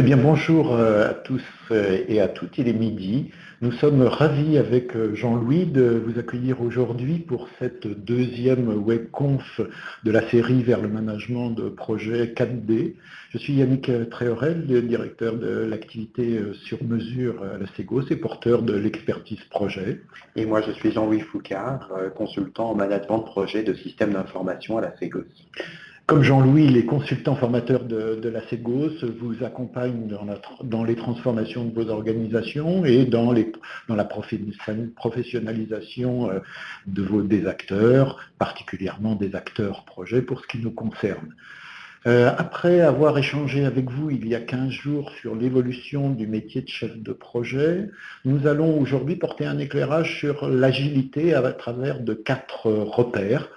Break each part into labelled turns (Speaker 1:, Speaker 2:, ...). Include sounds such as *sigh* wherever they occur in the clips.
Speaker 1: Eh bien, bonjour euh, à tous euh, et à toutes, il est midi. Nous sommes ravis avec euh, Jean-Louis de vous accueillir aujourd'hui pour cette deuxième webconf de la série vers le management de projet 4D. Je suis Yannick Tréorel, directeur de l'activité sur mesure à la Ségos et porteur de l'expertise projet.
Speaker 2: Et moi, je suis Jean-Louis Foucard, consultant en management de projet de système d'information à la Ségos.
Speaker 1: Comme Jean-Louis, les consultants formateurs de, la CEGOS vous accompagnent dans, les transformations de vos organisations et dans, la professionnalisation euh, de vos, des acteurs, particulièrement des acteurs projets pour ce qui nous concerne. Euh, après avoir échangé avec vous il y a 15 jours sur l'évolution du métier de chef de projet, nous allons aujourd'hui porter un éclairage sur l'agilité à travers de quatre repères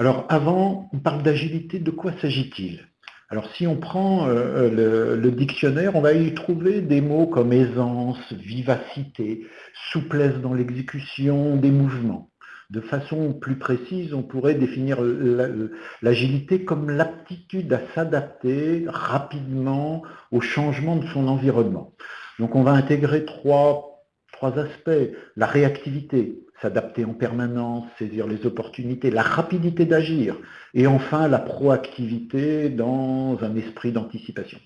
Speaker 1: alors avant, on parle d'agilité, de quoi s'agit-il? Alors si on prend euh, le, dictionnaire, on va y trouver des mots comme aisance, vivacité, souplesse dans l'exécution des mouvements. De façon plus précise, on pourrait définir l'agilité comme l'aptitude à s'adapter rapidement au changement de son environnement. Donc on va intégrer trois, trois aspects. La réactivité, s'adapter en permanence, saisir les opportunités, la rapidité d'agir, et enfin la proactivité dans un esprit d'anticipation.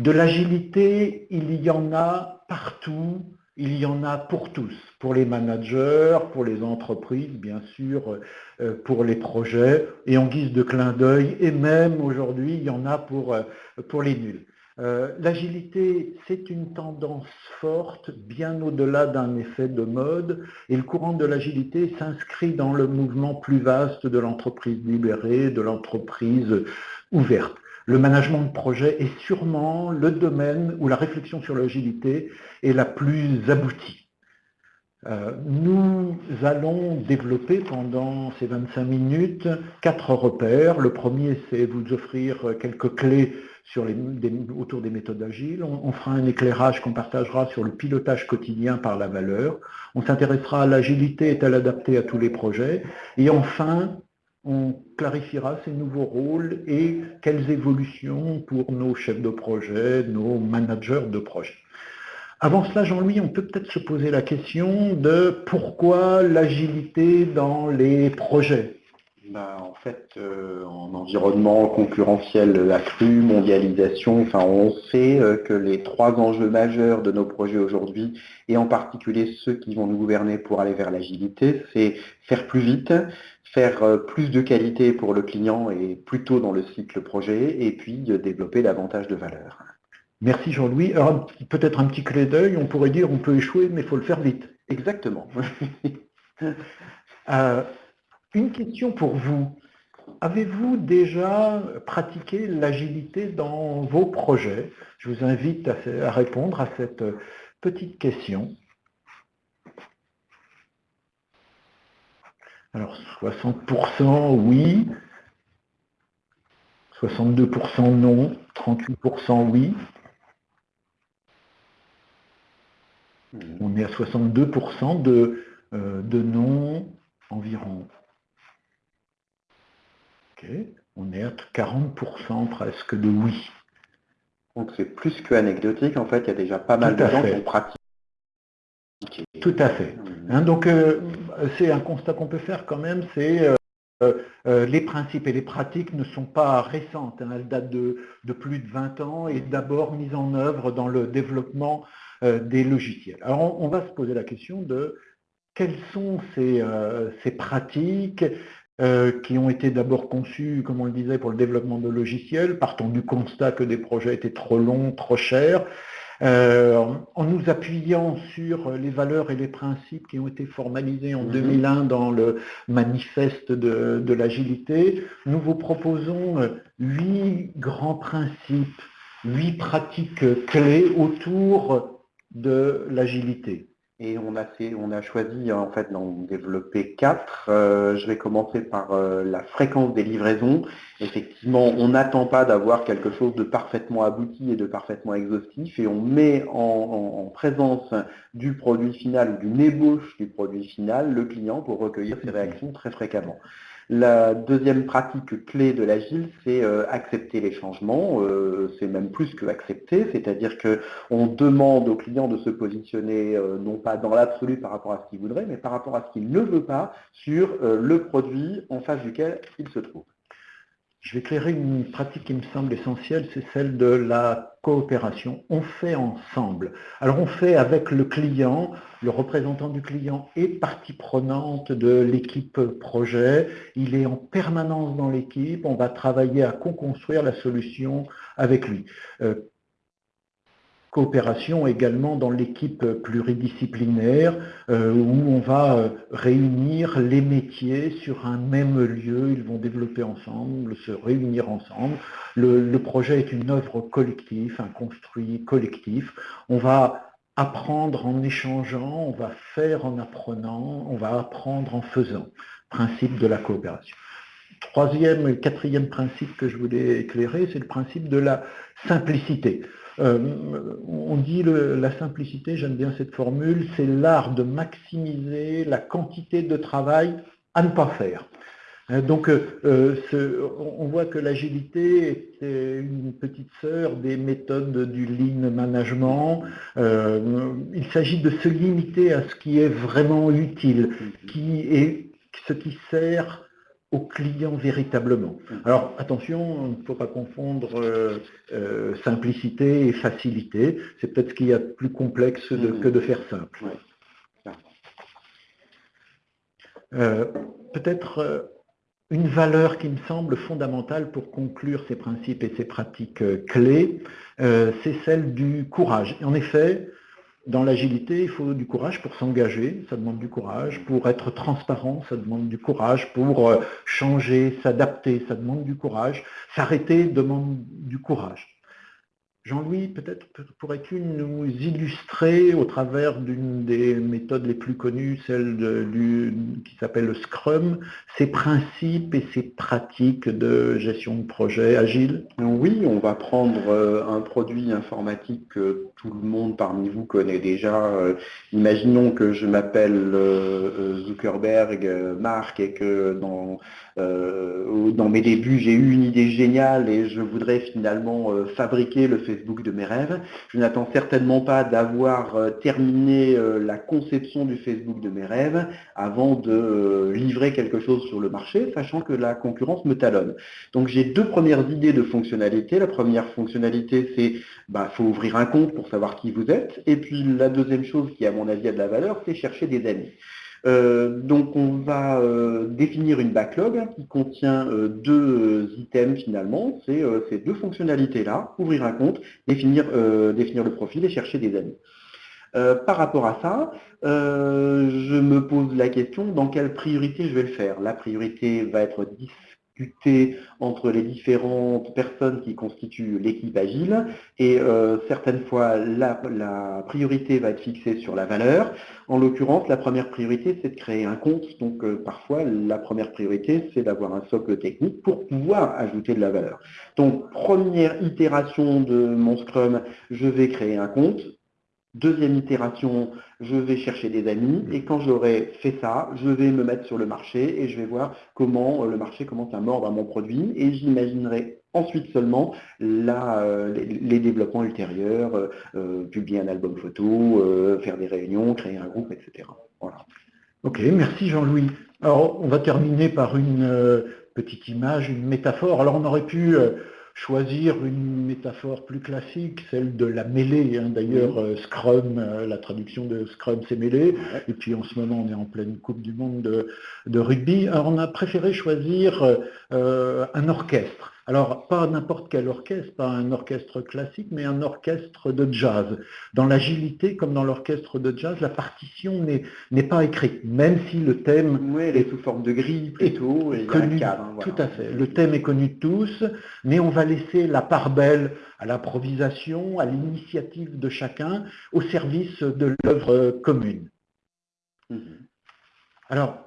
Speaker 1: De l'agilité, il y en a partout, il y en a pour tous, pour les managers, pour les entreprises, bien sûr, euh, pour les projets, et en guise de clin d'œil, et même aujourd'hui, il y en a pour, euh, pour les nuls. Euh, l'agilité, c'est une tendance forte, bien au-delà d'un effet de mode, et le courant de l'agilité s'inscrit dans le mouvement plus vaste de l'entreprise libérée, de l'entreprise ouverte. Le management de projet est sûrement le domaine où la réflexion sur l'agilité est la plus aboutie. Euh, nous allons développer pendant ces 25 minutes quatre repères. Le premier, c'est vous offrir quelques clés autour des méthodes agiles. On, fera un éclairage qu'on partagera sur le pilotage quotidien par la valeur. On s'intéressera à l'agilité est-elle adaptée à tous les projets. Et enfin, on clarifiera ces nouveaux rôles et quelles évolutions pour nos chefs de projet, nos managers de projet. Avant cela, Jean-Louis, on peut peut-être se poser la question de pourquoi l'agilité dans les projets?
Speaker 2: Bah, en fait, euh, en environnement concurrentiel accru, mondialisation, enfin, on sait euh, que les trois enjeux majeurs de nos projets aujourd'hui, et en particulier ceux qui vont nous gouverner pour aller vers l'agilité, c'est faire plus vite, faire euh, plus de qualité pour le client et plutôt dans le cycle projet, et puis développer davantage de valeur.
Speaker 1: Merci Jean-Louis. Alors peut-être un petit clé d'œil, on pourrait dire on peut échouer, mais il faut le faire vite.
Speaker 2: Exactement. *laughs* *laughs*
Speaker 1: Une question pour vous. Avez-vous déjà pratiqué l'agilité dans vos projets? Je vous invite à, répondre à cette petite question. Alors 60% oui, 62% non, 38% oui. On est à 62% de, euh, de non environ. On est à 40% presque de oui.
Speaker 2: Donc c'est plus que anecdotique, en fait, il y a déjà pas mal de gens qui ont pratiqué.
Speaker 1: Tout à fait. Mmh. Hein, donc euh, c'est un constat qu'on peut faire quand même, c'est euh, euh, les principes et les pratiques ne sont pas récentes, hein. elles datent de, plus de 20 ans et d'abord mises en œuvre dans le développement des logiciels. Alors on, va se poser la question de quelles sont ces, ces pratiques, euh, qui ont été d'abord conçus, comme on le disait, pour le développement de logiciels, partant du constat que des projets étaient trop longs, trop chers, euh, en nous appuyant sur les valeurs et les principes qui ont été formalisés en 2001 mhm. dans le manifeste de, de l'agilité, nous vous proposons euh, huit grands principes, huit pratiques clés autour de l'agilité.
Speaker 2: Et on a, choisi en fait d'en développer quatre. Euh, je vais commencer par euh, la fréquence des livraisons. Effectivement, on n'attend pas d'avoir quelque chose de parfaitement abouti et de parfaitement exhaustif et on met en, présence du produit final ou d'une ébauche du produit final le client pour recueillir ses réactions très fréquemment. La deuxième pratique clé de l'agile, c'est accepter les changements. c'est même plus que accepter, c'est-à-dire qu'on demande au client de se positionner non pas dans l'absolu par rapport à ce qu'il voudrait, mais par rapport à ce qu'il ne veut pas sur le produit en face duquel il se trouve.
Speaker 1: Je vais éclairer une pratique qui me semble essentielle, c'est celle de la coopération. On fait ensemble. Alors on fait avec le client, le représentant du client est partie prenante de l'équipe projet, il est en permanence dans l'équipe, on va travailler à co-construire la solution avec lui. Euh, coopération également dans l'équipe pluridisciplinaire euh, où on va euh, réunir les métiers sur un même lieu, ils vont développer ensemble, se réunir ensemble. Le, projet est une œuvre collective, un construit collectif. On va apprendre en échangeant, on va faire en apprenant, on va apprendre en faisant. Principe de la coopération. Troisième et quatrième principe que je voulais éclairer, c'est le principe de la simplicité. Euh, on dit la simplicité, j'aime bien cette formule, c'est l'art de maximiser la quantité de travail à ne pas faire. Hein, donc, euh, on voit que l'agilité est une petite sœur des méthodes du lean management. Euh, il s'agit de se limiter à ce qui est vraiment utile, ce qui sert au client véritablement. Mm. Alors attention, il ne faut pas confondre euh, euh, simplicité et facilité. C'est peut-être ce qu'il y a de plus complexe mm. que de faire simple. Euh, peut-être une valeur qui me semble fondamentale pour conclure ces principes et ces pratiques clés, c'est celle du courage. en effet, dans l'agilité, il faut du courage pour s'engager, ça demande du courage, pour être transparent, ça demande du courage, pour euh, changer, s'adapter, ça demande du courage, s'arrêter demande du courage. Jean-Louis, peut-être pourrais-tu nous illustrer au travers d'une des méthodes les plus connues, celle qui s'appelle le Scrum, ces principes et ces pratiques de gestion de projet agile?
Speaker 2: Oui, on va prendre euh, un produit informatique que tout le monde parmi vous connaît déjà. Euh, imaginons que je m'appelle euh, Zuckerberg, Marc, et que dans mes débuts, j'ai eu une idée géniale et je voudrais finalement fabriquer le Facebook de mes rêves. Je n'attends certainement pas d'avoir euh, terminé la conception du Facebook de mes rêves avant de livrer quelque chose sur le marché, sachant que la concurrence me talonne. Donc j'ai deux premières idées de fonctionnalité. La première fonctionnalité, c'est bah, faut ouvrir un compte pour savoir qui vous êtes. Et puis la deuxième chose qui, à mon avis, a de la valeur, c'est chercher des amis. Euh, donc on va euh, définir une backlog qui contient euh, deux items finalement, c'est ces deux fonctionnalités-là, ouvrir un compte, définir, définir le profil et chercher des amis. par rapport à ça, je me pose la question dans quelle priorité je vais le faire? La priorité va être entre les différentes personnes qui constituent l'équipe agile et euh, certaines fois la, priorité va être fixée sur la valeur. En l'occurrence, la première priorité c'est de créer un compte, donc euh, parfois la première priorité c'est d'avoir un socle technique pour pouvoir ajouter de la valeur. Donc première itération de mon Scrum, je vais créer un compte, Deuxième itération, je vais chercher des amis et quand j'aurai fait ça, je vais me mettre sur le marché et je vais voir comment euh, le marché commence à mordre à mon produit et j'imaginerai ensuite seulement euh, les, développements ultérieurs, euh, publier un album photo, faire des réunions, créer un groupe, etc. Voilà.
Speaker 1: Ok, merci Jean-Louis. Alors on va terminer par une petite image, une métaphore. Alors on aurait pu choisir une métaphore plus classique, celle de la mêlée. Hein. D'ailleurs, euh, Scrum, euh, la traduction de Scrum, c'est mêlée. Et puis en ce moment, on est en pleine Coupe du Monde de, rugby. Alors, on a préféré choisir euh, un orchestre. Alors, pas n'importe quel orchestre, pas un orchestre classique, mais un orchestre de jazz. Dans l'agilité, comme dans l'orchestre de jazz, la partition n'est pas écrite, même si le thème...
Speaker 2: Oui, elle est sous forme de grille plutôt,
Speaker 1: et connu, hein, Tout à fait. Le thème est connu de tous, mais on va laisser la part belle à l'improvisation, à l'initiative de chacun, au service de l'œuvre commune. Mhm. Alors,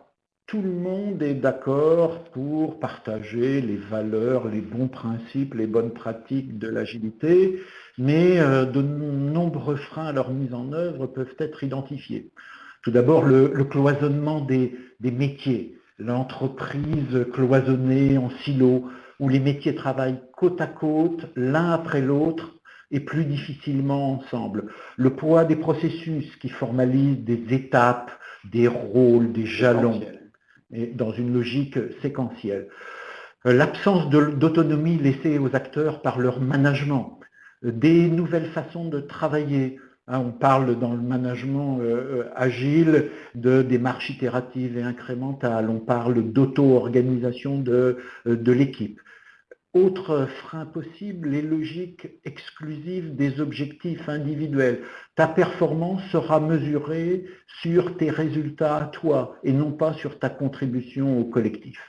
Speaker 1: tout le monde est d'accord pour partager les valeurs, les bons principes, les bonnes pratiques de l'agilité, mais euh, de nombreux freins à leur mise en œuvre peuvent être identifiés. Tout d'abord, le, cloisonnement des, métiers. l'entreprise cloisonnée en silo, où les métiers travaillent côte à côte, l'un après l'autre, et plus difficilement ensemble. Le poids des processus qui formalisent des étapes, des rôles, des jalons, dans une logique séquentielle. Euh, l'absence d'autonomie laissée aux acteurs par leur management, euh, des nouvelles façons de travailler. Hein, on parle dans le management euh, agile de démarches itératives et incrémentales, on parle d'auto-organisation de l'équipe. Autre frein possible, les logiques exclusives des objectifs individuels. Ta performance sera mesurée sur tes résultats à toi et non pas sur ta contribution au collectif.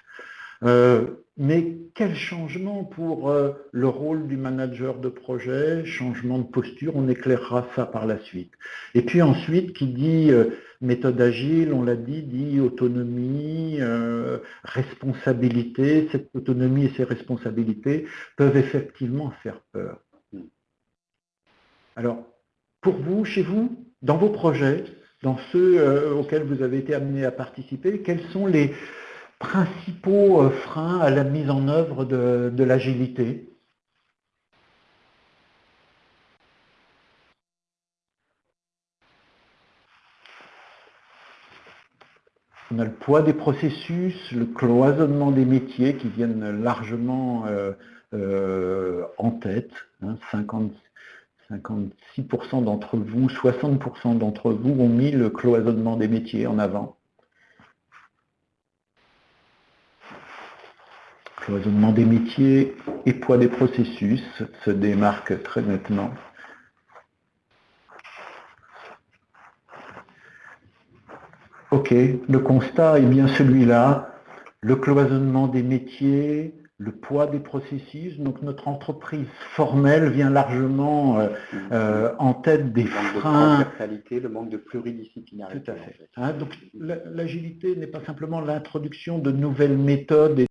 Speaker 1: Euh, mais quel changement pour euh, le rôle du manager de projet, changement de posture, on éclairera ça par la suite. Et puis ensuite, qui dit euh, méthode agile, on l'a dit, dit autonomie, responsabilité. Cette autonomie et ces responsabilités peuvent effectivement faire peur. Alors, pour vous, chez vous, dans vos projets, dans ceux auxquels vous avez été amené à participer, quels sont les, principaux euh, freins à la mise en œuvre de, l'agilité? On a le poids des processus, le cloisonnement des métiers qui viennent largement euh, euh, en tête. 56% hein, d'entre vous, 60% d'entre vous ont mis le cloisonnement des métiers en avant. cloisonnement des métiers et poids des processus se démarquent très nettement. Ok, le constat est bien celui-là, le cloisonnement des métiers, le poids des processus. Donc notre entreprise formelle vient largement euh, euh, en tête des freins.
Speaker 2: De le manque de pluridisciplinarité.
Speaker 1: Tout à fait. Hein, donc l'agilité n'est pas simplement l'introduction de nouvelles méthodes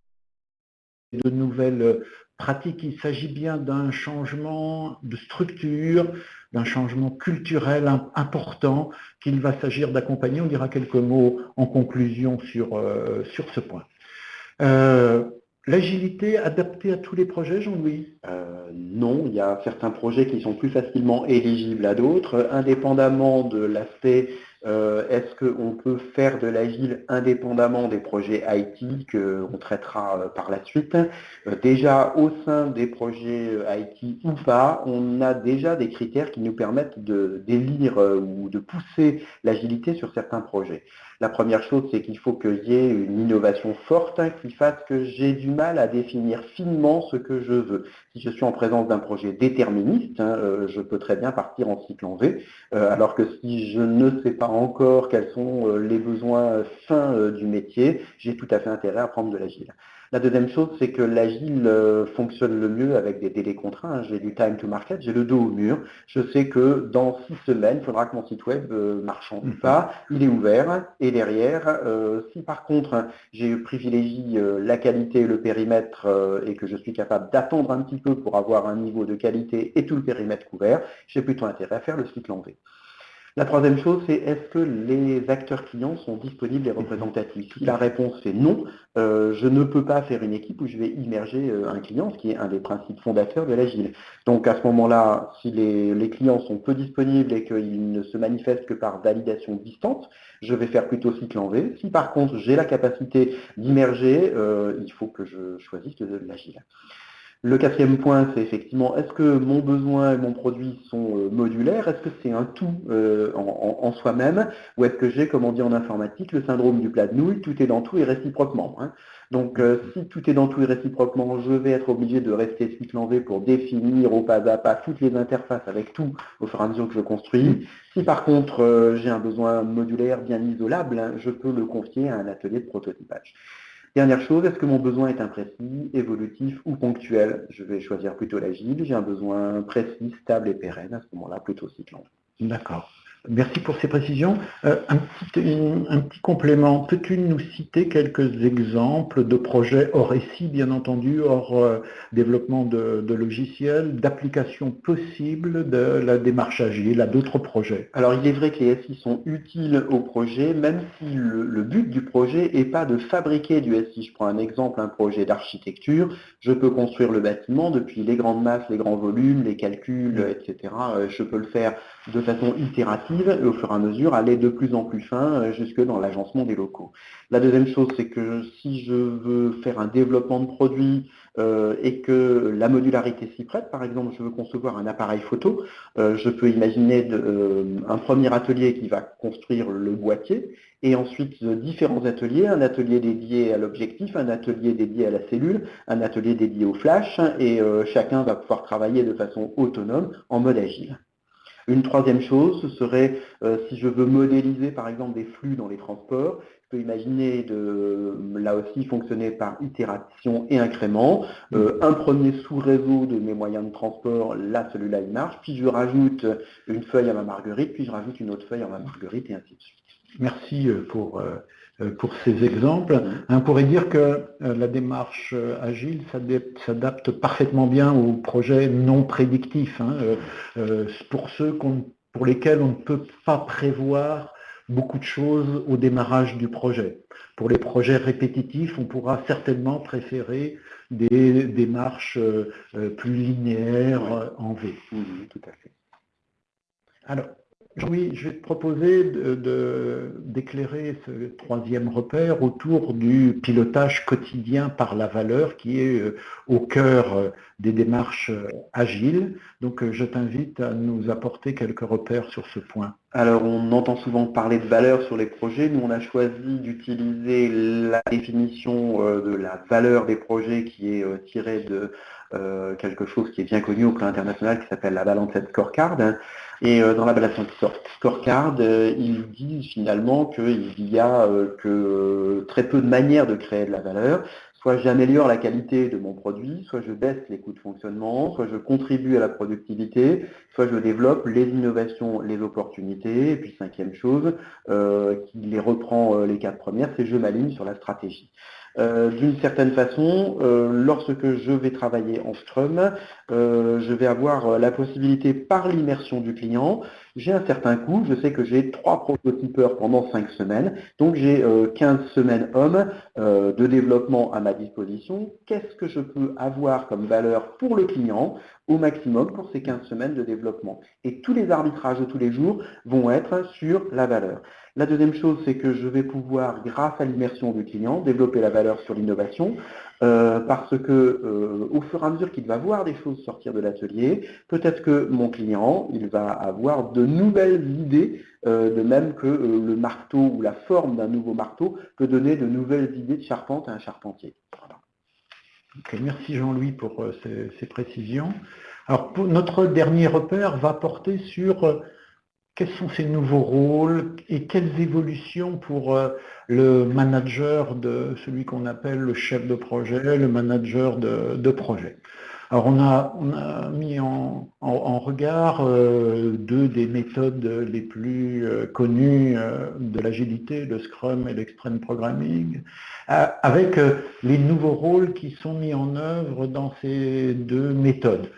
Speaker 1: de nouvelles pratiques. Il s'agit bien d'un changement de structure, d'un changement culturel important qu'il va s'agir d'accompagner. On dira quelques mots en conclusion sur, euh, sur ce point. Euh, l'agilité adaptée à tous les projets, Jean-Louis?
Speaker 2: Euh, Non, il y a certains projets qui sont plus facilement éligibles à d'autres, indépendamment de l'aspect euh, est-ce qu'on peut faire de l'agile indépendamment des projets IT qu'on traitera euh, par la suite? Euh, Déjà, au sein des projets IT ou pas, on a déjà des critères qui nous permettent de d'élire ou de pousser l'agilité sur certains projets. La première chose, c'est qu'il faut qu'il y ait une innovation forte hein, qui fasse que j'ai du mal à définir finement ce que je veux. Si je suis en présence d'un projet déterministe, hein, je peux très bien partir en cycle en V, alors que si je ne sais pas encore quels sont euh, les besoins fins euh, du métier, j'ai tout à fait intérêt à prendre de l'agile. La deuxième chose, c'est que l'agile euh, fonctionne le mieux avec des délais contraints. J'ai du time to market, j'ai le dos au mur. Je sais que dans six semaines, il faudra que mon site web marche en pas, il est ouvert. Et derrière, si par contre j'ai privilégie la qualité et le périmètre et que je suis capable d'attendre un petit peu pour avoir un niveau de qualité et tout le périmètre couvert, j'ai plutôt intérêt à faire le cycle en V. La troisième chose, c'est est-ce que les acteurs clients sont disponibles et représentatifs? Si la réponse est non, euh, je ne peux pas faire une équipe où je vais immerger euh, un client, ce qui est un des principes fondateurs de l'agile. Donc à ce moment-là, si les, clients sont peu disponibles et qu'ils ne se manifestent que par validation distante, je vais faire plutôt cycle en V. Si par contre j'ai la capacité d'immerger, euh, il faut que je choisisse l'agile. Le quatrième point, c'est effectivement, est-ce que mon besoin et mon produit sont euh, modulaires? Est-ce que c'est un tout euh, en, soi-même? Ou est-ce que j'ai, comme on dit en informatique, le syndrome du plat de nouilles, tout est dans tout et réciproquement hein? Donc, euh, si tout est dans tout et réciproquement, je vais être obligé de rester cycle en V pour définir au pas à pas toutes les interfaces avec tout au fur et à mesure que je construis. Si par contre, j'ai un besoin modulaire bien isolable, hein, je peux le confier à un atelier de prototypage. Dernière chose, est-ce que mon besoin est imprécis, évolutif ou ponctuel? Je vais choisir plutôt l'agile. J'ai un besoin précis, stable et pérenne. À ce moment-là, plutôt cyclant.
Speaker 1: D'accord. Merci pour ces précisions. Euh, un, petit, complément, peux-tu nous citer quelques exemples de projets hors SI, bien entendu, hors euh, développement de, logiciels, d'applications possibles de la démarche agile à d'autres projets?
Speaker 2: Alors il est vrai que les SI sont utiles au projet, même si le, but du projet n'est pas de fabriquer du SI. Je prends un exemple, un projet d'architecture, je peux construire le bâtiment depuis les grandes masses, les grands volumes, les calculs, etc. Euh, je peux le faire de façon itérative et au fur et à mesure aller de plus en plus fin euh, jusque dans l'agencement des locaux. La deuxième chose, c'est que si je veux faire un développement de produit euh, et que la modularité s'y prête, par exemple, je veux concevoir un appareil photo, euh, je peux imaginer un premier atelier qui va construire le boîtier et ensuite différents ateliers, un atelier dédié à l'objectif, un atelier dédié à la cellule, un atelier dédié au flash, et chacun va pouvoir travailler de façon autonome en mode agile. Une troisième chose, ce serait euh, si je veux modéliser par exemple des flux dans les transports, je peux imaginer de là aussi fonctionner par itération et incrément. Euh, un premier sous-réseau de mes moyens de transport, là celui-là il marche, puis je rajoute une feuille à ma marguerite, puis je rajoute une autre feuille à ma marguerite et ainsi de suite.
Speaker 1: Merci euh, pour pour ces exemples. On pourrait dire que euh, la démarche euh, agile s'adapte parfaitement bien aux projets non prédictifs, hein, pour ceux pour lesquels on ne peut pas prévoir beaucoup de choses au démarrage du projet. Pour les projets répétitifs, on pourra certainement préférer des démarches plus linéaires en V.
Speaker 2: tout à fait.
Speaker 1: Alors, oui, je vais te proposer d'éclairer ce troisième repère autour du pilotage quotidien par la valeur qui est euh, au cœur euh, des démarches euh, agiles. Donc je t'invite à nous apporter quelques repères sur ce point.
Speaker 2: Alors on entend souvent parler de valeur sur les projets. Nous on a choisi d'utiliser la définition de la valeur des projets qui est tirée de quelque chose qui est bien connu au plan international qui s'appelle la Balanced Scorecard. Et euh, dans la balance scorecard, euh, ils disent finalement qu'il y a euh, que très peu de manières de créer de la valeur. Soit j'améliore la qualité de mon produit, soit je baisse les coûts de fonctionnement, soit je contribue à la productivité, soit je développe les innovations, les opportunités. Et puis cinquième chose, qui les reprend les quatre premières, c'est je m'aligne sur la stratégie. Euh, d'une certaine façon, euh, lorsque je vais travailler en Scrum, euh, je vais avoir la possibilité par l'immersion du client, j'ai un certain coût, je sais que j'ai trois prototypeurs pendant cinq semaines, donc j'ai 15 semaines hommes de développement à ma disposition. Qu'est-ce que je peux avoir comme valeur pour le client? Au maximum pour ces 15 semaines de développement Et tous les arbitrages de tous les jours vont être sur la valeur. La deuxième chose, c'est que je vais pouvoir, grâce à l'immersion du client, développer la valeur sur l'innovation, euh, parce que euh, au fur et à mesure qu'il va voir des choses sortir de l'atelier, peut-être que mon client, il va avoir de nouvelles idées, euh, de même que le marteau ou la forme d'un nouveau marteau peut donner de nouvelles idées de charpente à un charpentier.
Speaker 1: Merci Jean-Louis pour ces, précisions. Alors, notre dernier repère va porter sur quels sont ces nouveaux rôles et quelles évolutions pour euh, le manager de celui qu'on appelle le chef de projet, le manager de, projet. Alors on a, mis en, regard euh, deux des méthodes les plus euh, connues de l'agilité, le Scrum et l'Extreme Programming, avec les nouveaux rôles qui sont mis en œuvre dans ces deux méthodes.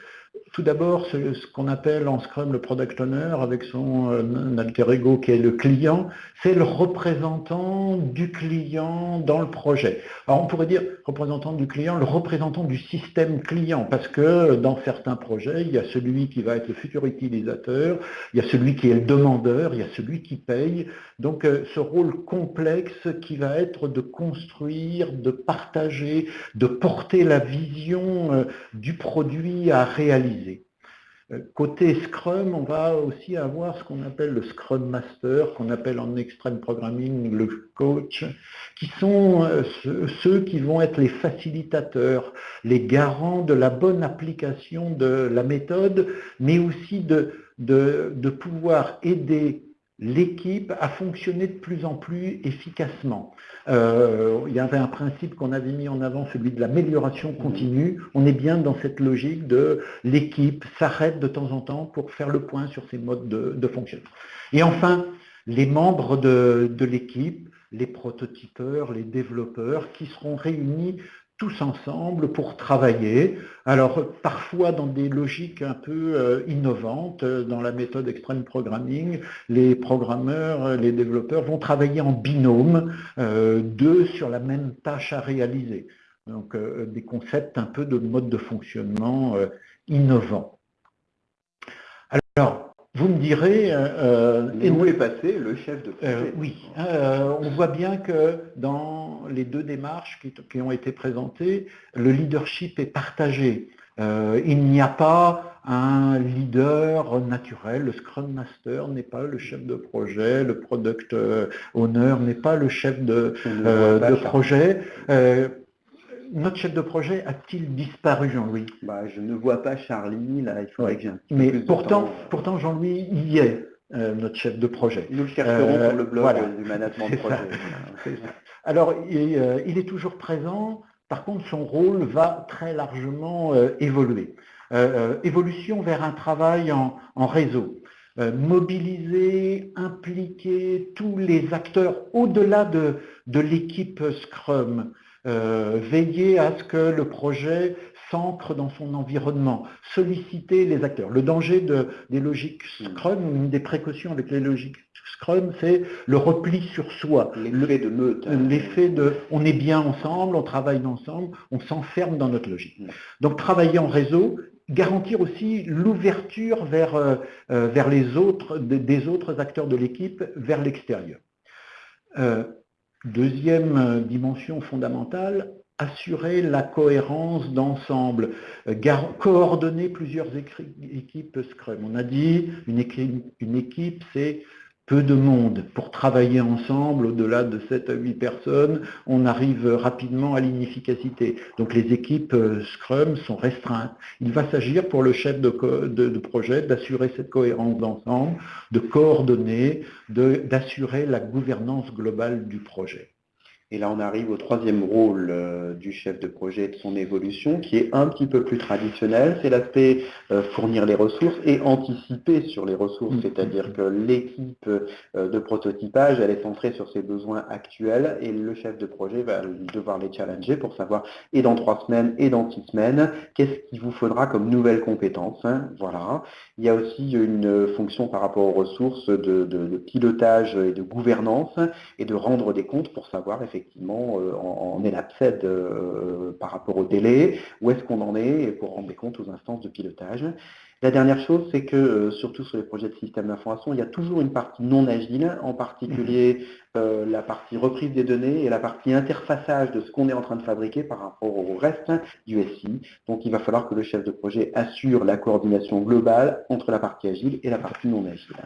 Speaker 1: Tout d'abord, ce qu'on appelle en Scrum le Product Owner, avec son euh, alter ego qui est le client, c'est le représentant du client dans le projet. Alors on pourrait dire représentant du client, le représentant du système client, parce que dans certains projets, il y a celui qui va être le futur utilisateur, il y a celui qui est le demandeur, il y a celui qui paye. Donc euh, ce rôle complexe qui va être de construire, de partager, de porter la vision euh, du produit à réaliser. Euh, côté Scrum, on va aussi avoir ce qu'on appelle le Scrum Master, qu'on appelle en extreme programming le coach, qui sont euh, ceux qui vont être les facilitateurs, les garants de la bonne application de la méthode, mais aussi de, de, pouvoir aider l'équipe a fonctionné de plus en plus efficacement. Euh, il y avait un principe qu'on avait mis en avant, celui de l'amélioration continue. On est bien dans cette logique de l'équipe s'arrête de temps en temps pour faire le point sur ses modes de, fonctionnement. Et enfin, les membres de, de l'équipe, les prototypeurs, les développeurs qui seront réunis tous ensemble pour travailler. Alors parfois dans des logiques un peu euh, innovantes, euh, dans la méthode extreme programming, les programmeurs, euh, les développeurs vont travailler en binôme, deux sur la même tâche à réaliser. Donc des concepts un peu de mode de fonctionnement innovants. Alors, vous me direz...
Speaker 2: Euh, et où est passé le chef de projet
Speaker 1: euh, Oui, euh, on voit bien que dans les deux démarches qui, ont été présentées, le leadership est partagé. il n'y a pas un leader naturel, le Scrum Master n'est pas le chef de projet, le Product Owner n'est pas le chef de, de projet notre chef de projet a-t-il disparu, Jean-Louis?
Speaker 2: Bah, Je ne vois pas Charlie, là, il faudrait que j'ai
Speaker 1: Mais pourtant, pourtant Jean-Louis y est, euh, notre chef de projet.
Speaker 2: Nous le chercherons sur le blog du management de projet. *laughs*
Speaker 1: Alors, euh, il, est toujours présent, par contre, son rôle va très largement euh, évoluer. évolution vers un travail en, réseau. mobiliser, impliquer tous les acteurs au-delà de, de l'équipe Scrum, euh, veiller à ce que le projet s'ancre dans son environnement, solliciter les acteurs. Le danger de, des logiques Scrum, une des précautions avec les logiques Scrum, c'est le repli sur soi.
Speaker 2: L'effet de meute.
Speaker 1: Hein. L'effet de on est bien ensemble, on travaille ensemble, on s'enferme dans notre logique. Donc travailler en réseau, garantir aussi l'ouverture vers, euh, euh, vers les autres, des autres acteurs de l'équipe vers l'extérieur. Deuxième euh, dimension fondamentale, assurer la cohérence d'ensemble, euh, coordonner plusieurs équipes Scrum. On a dit une équipe, une équipe c'est peu de monde pour travailler ensemble, au-delà de 7 à 8 personnes, on arrive rapidement à l'inefficacité. Donc les équipes euh, Scrum sont restreintes. Il va s'agir pour le chef de, projet d'assurer cette cohérence d'ensemble, de coordonner, d'assurer la gouvernance globale du projet.
Speaker 2: Et là, on arrive au troisième rôle euh, du chef de projet de son évolution, qui est un petit peu plus traditionnel. C'est l'aspect euh, fournir les ressources et anticiper sur les ressources. Mm. C'est-à-dire que l'équipe euh, de prototypage, elle est centrée sur ses besoins actuels et le chef de projet va devoir les challenger pour savoir, et dans trois semaines, et dans six semaines, qu'est-ce qu'il vous faudra comme nouvelles compétences. Hein. voilà. Il y a aussi une fonction par rapport aux ressources de, de pilotage et de gouvernance et de rendre des comptes pour savoir effectivement effectivement euh, en, est euh, par rapport au délai, où est-ce qu'on en est pour rendre compte aux instances de pilotage. La dernière chose, c'est que, euh, surtout sur les projets de système d'information, il y a toujours une partie non agile, en particulier mhm. la partie reprise des données et la partie interfaçage de ce qu'on est en train de fabriquer par rapport au reste du SI. Donc il va falloir que le chef de projet assure la coordination globale entre la partie agile et la partie non agile.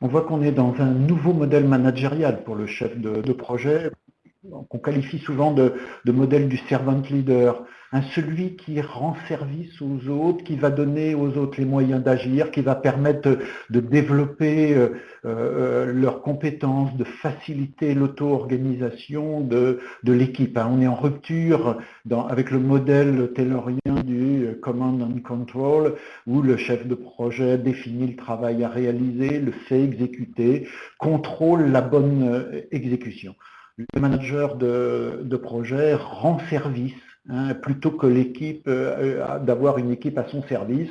Speaker 1: On voit qu'on est dans un nouveau modèle managérial pour le chef de projet qu'on qualifie souvent de, modèle du servant leader, celui qui rend service aux autres, qui va donner aux autres les moyens d'agir, qui va permettre de développer euh, euh, leurs compétences, de faciliter l'auto-organisation de, l'équipe. Hein. On est en rupture avec le modèle taylorien du command and control, où le chef de projet définit le travail à réaliser, le fait exécuter, contrôle la bonne euh, exécution le manager de, projet rend service hein, plutôt que l'équipe euh, d'avoir une équipe à son service.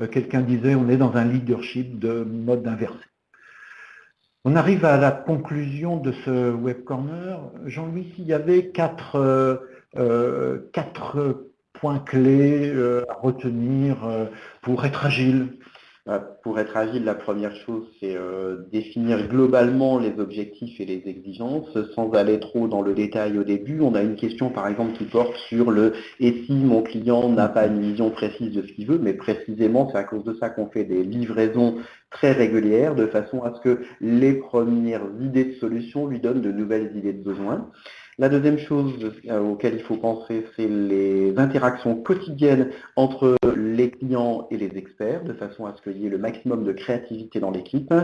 Speaker 1: Euh, quelqu'un disait on est dans un leadership de mode inversé. On arrive à la conclusion de ce web corner. Jean-Louis, s'il y avait quatre, euh, points clés à retenir pour être agile
Speaker 2: pour être agile, la première chose, c'est euh, définir globalement les objectifs et les exigences, sans aller trop dans le détail au début. On a une question, par exemple, qui porte sur le « et si mon client n'a pas une vision précise de ce qu'il veut ?» Mais précisément, c'est à cause de ça qu'on fait des livraisons très régulières, de façon à ce que les premières idées de solutions lui donnent de nouvelles idées de besoins. La deuxième chose euh, auquel il faut penser, c'est les interactions quotidiennes entre les clients et les experts, de façon à ce qu'il y ait le maximum de créativité dans l'équipe.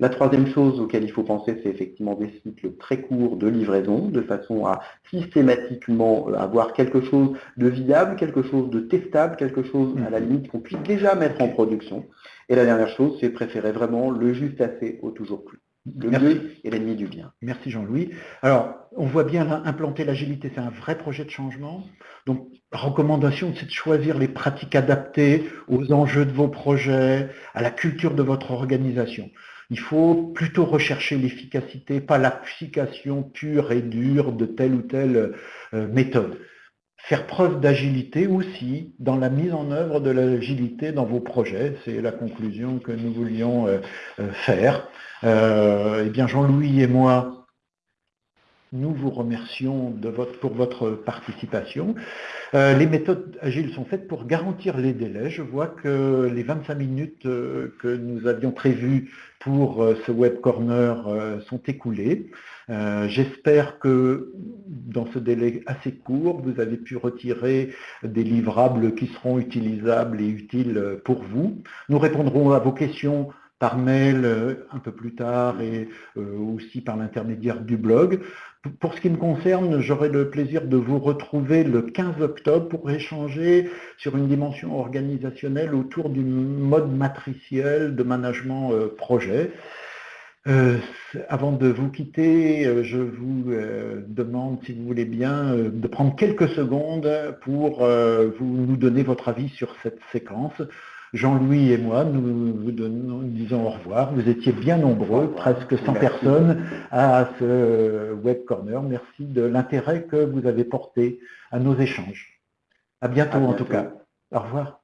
Speaker 2: La troisième chose auquel il faut penser, c'est effectivement des cycles très courts de livraison, de façon à systématiquement avoir quelque chose de viable, quelque chose de testable, quelque chose à la limite qu'on puisse déjà mettre en production. Et la dernière chose, c'est préférer vraiment le juste assez au toujours plus. Le mieux est l'ennemi du bien.
Speaker 1: Merci Jean-Louis. Alors, on voit bien implanter l'agilité, c'est un vrai projet de changement. Donc, la recommandation, c'est de choisir les pratiques adaptées aux enjeux de vos projets, à la culture de votre organisation. Il faut plutôt rechercher l'efficacité, pas l'application pure et dure de telle ou telle euh, méthode. Faire preuve d'agilité aussi dans la mise en œuvre de l'agilité dans vos projets, c'est la conclusion que nous voulions euh, euh, faire. eh bien, Jean-Louis et moi, nous vous remercions pour votre participation. Euh, les méthodes agiles sont faites pour garantir les délais. Je vois que les 25 minutes euh, que nous avions prévues pour euh, ce web corner sont écoulées. J'espère que dans ce délai assez court, vous avez pu retirer des livrables qui seront utilisables et utiles pour vous. Nous répondrons à vos questions par mail euh, un peu plus tard et euh, aussi par l'intermédiaire du blog. Pour ce qui me concerne, j'aurai le plaisir de vous retrouver le 15 octobre pour échanger sur une dimension organisationnelle autour du mode matriciel de management euh, avant de vous quitter, je vous demande, si vous voulez bien, de prendre quelques secondes pour vous, nous donner votre avis sur cette séquence. Jean-Louis et moi, nous vous disons au revoir. Vous étiez bien nombreux, presque 100 personnes à ce Web Corner. Merci de l'intérêt que vous avez porté à nos échanges. À bientôt, à bientôt. en tout cas. Au revoir.